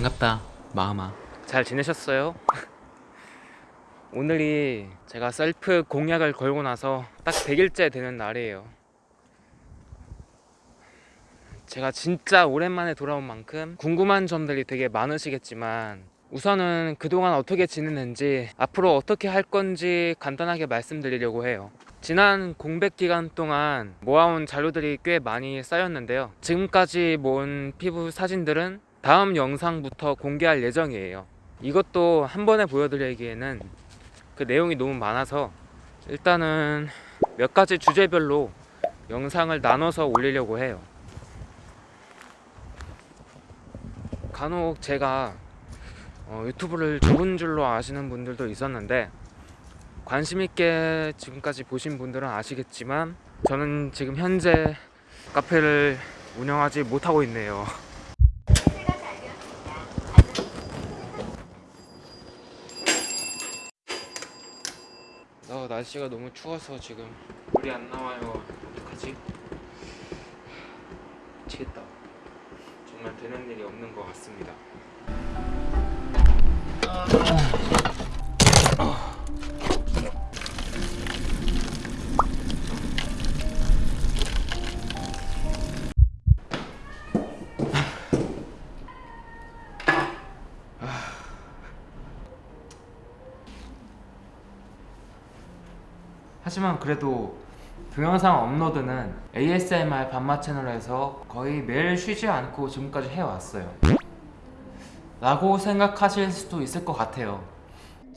반갑다 마음아. 잘 지내셨어요? 오늘이 제가 셀프 공약을 걸고 나서 딱 100일째 되는 날이에요. 제가 진짜 오랜만에 돌아온 만큼 궁금한 점들이 되게 많으시겠지만 우선은 그동안 어떻게 지냈는지 앞으로 어떻게 할 건지 간단하게 말씀드리려고 해요. 지난 공백 기간 동안 모아온 자료들이 꽤 많이 쌓였는데요. 지금까지 모은 피부 사진들은 다음 영상부터 공개할 예정이에요. 이것도 한 번에 보여드리기에는 그 내용이 너무 많아서 일단은 몇 가지 주제별로 영상을 나눠서 올리려고 해요. 간혹 제가 어, 유튜브를 좁은 줄로 아시는 분들도 있었는데 관심 있게 지금까지 보신 분들은 아시겠지만 저는 지금 현재 카페를 운영하지 못하고 있네요 어, 날씨가 너무 추워서 지금. 물이 안 나와요. 어떡하지? 미치겠다. 정말 되는 일이 없는 것 같습니다 하지만 그래도 동영상 업로드는 ASMR 반마 채널에서 거의 매일 쉬지 않고 지금까지 해왔어요. 라고 생각하실 수도 있을 것 같아요.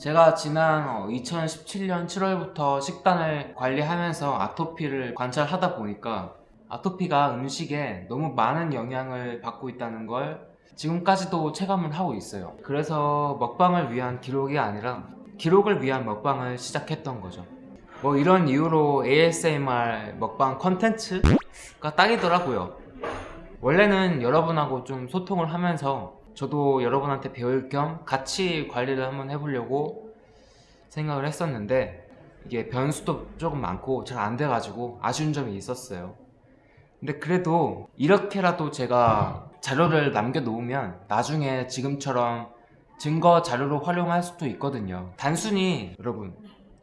제가 지난 2017년 7월부터 식단을 관리하면서 아토피를 관찰하다 보니까 아토피가 음식에 너무 많은 영향을 받고 있다는 걸 지금까지도 체감을 하고 있어요. 그래서 먹방을 위한 기록이 아니라 기록을 위한 먹방을 시작했던 거죠 뭐 이런 이유로 ASMR 먹방 컨텐츠가 딱이더라고요. 원래는 여러분하고 좀 소통을 하면서 저도 여러분한테 배울 겸 같이 관리를 한번 해보려고 생각을 했었는데 이게 변수도 조금 많고 잘 안 돼가지고 아쉬운 점이 있었어요. 근데 그래도 이렇게라도 제가 자료를 남겨놓으면 나중에 지금처럼 증거 자료로 활용할 수도 있거든요. 단순히 여러분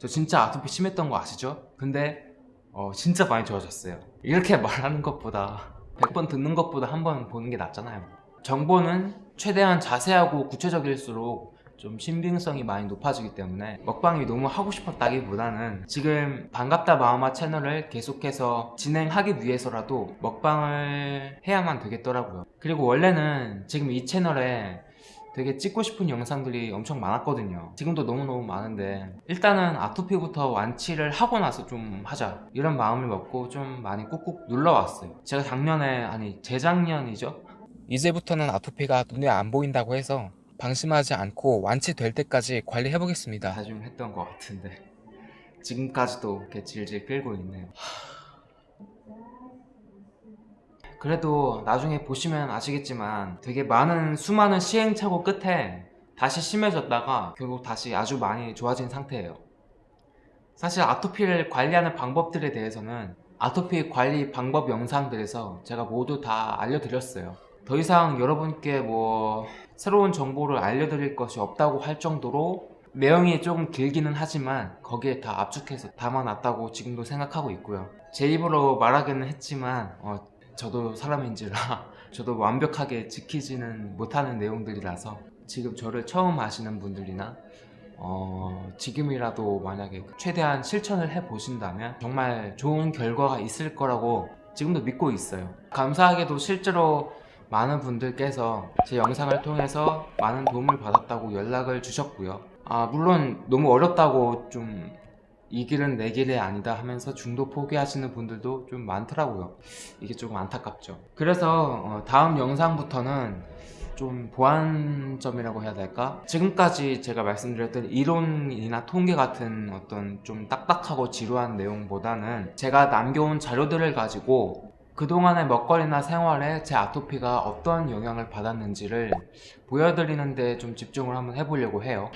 저 진짜 아토피 심했던 거 아시죠? 근데 어, 진짜 많이 좋아졌어요. 이렇게 말하는 것보다 100번 듣는 것보다 한 번 보는 게 낫잖아요. 정보는 최대한 자세하고 구체적일수록 좀 신빙성이 많이 높아지기 때문에 먹방이 너무 하고 싶었다기보다는 지금 반갑다 마음아 채널을 계속해서 진행하기 위해서라도 먹방을 해야만 되겠더라고요. 그리고 원래는 지금 이 채널에 되게 찍고 싶은 영상들이 엄청 많았거든요. 지금도 너무너무 많은데 일단은 아토피부터 완치를 하고 나서 좀 하자. 이런 마음을 먹고 좀 많이 꾹꾹 눌러왔어요. 제가 작년에 아니 재작년이죠? 이제부터는 아토피가 눈에 안 보인다고 해서 방심하지 않고 완치될 때까지 관리해 보겠습니다. 다짐했던 것 같은데 지금까지도 이렇게 질질 끌고 있네요 그래도 나중에 보시면 아시겠지만 되게 많은 수많은 시행착오 끝에 다시 심해졌다가 결국 다시 아주 많이 좋아진 상태예요. 사실 아토피를 관리하는 방법들에 대해서는 아토피 관리 방법 영상들에서 제가 모두 다 알려드렸어요. 더 이상 여러분께 뭐 새로운 정보를 알려드릴 것이 없다고 할 정도로 내용이 조금 길기는 하지만 거기에 다 압축해서 담아놨다고 지금도 생각하고 있고요. 제 입으로 말하기는 했지만 어, 저도 사람인지라 저도 완벽하게 지키지는 못하는 내용들이라서 지금 저를 처음 아시는 분들이나 어, 지금이라도 만약에 최대한 실천을 해보신다면 정말 좋은 결과가 있을 거라고 지금도 믿고 있어요. 감사하게도 실제로 많은 분들께서 제 영상을 통해서 많은 도움을 받았다고 연락을 주셨고요. 아 물론 너무 어렵다고 좀 이 길은 내 길이 아니다 하면서 중도 포기하시는 분들도 좀 많더라고요. 이게 조금 안타깝죠. 그래서 어, 다음 영상부터는 좀 보완점이라고 해야 될까? 지금까지 제가 말씀드렸던 이론이나 통계 같은 어떤 좀 딱딱하고 지루한 내용보다는 제가 남겨온 자료들을 가지고 그동안의 먹거리나 생활에 제 아토피가 어떤 영향을 받았는지를 보여드리는데 좀 집중을 한번 해보려고 해요